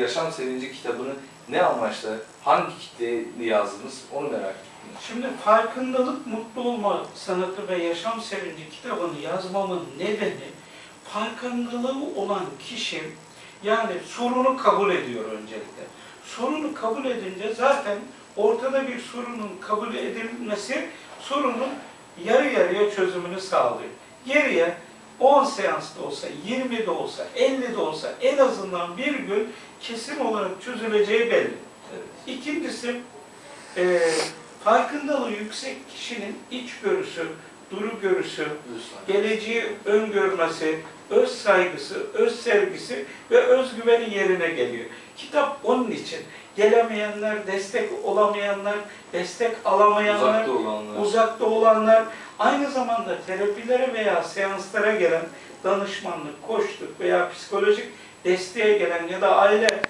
Yaşam Sevinci kitabını ne amaçla, hangi kitleye yazdınız onu merak ettim. Şimdi farkındalık, mutlu olma sanatı ve yaşam sevinci kitabını yazmamın nedeni farkındalığı olan kişi yani sorunu kabul ediyor öncelikle. Sorunu kabul edince zaten ortada bir sorunun kabul edilmesi sorunun yarı yarıya çözümünü sağlıyor. Geriye 10 seansta olsa, 20 de olsa, 50 de olsa en azından bir gün kesin olarak çözüleceği belli. Evet. İkincisi, e, farkındalığı yüksek kişinin içgörüsü, duru görüsü, geleceği öngörmesi, öz saygısı, öz sevgisi ve özgüveni yerine geliyor. Kitap onun için. Gelemeyenler, destek olamayanlar, destek alamayanlar, Uzakta olanlar. uzakta olanlar, aynı zamanda terapilere veya seanslara gelen danışmanlık, koçluk veya psikolojik desteğe gelen ya da aile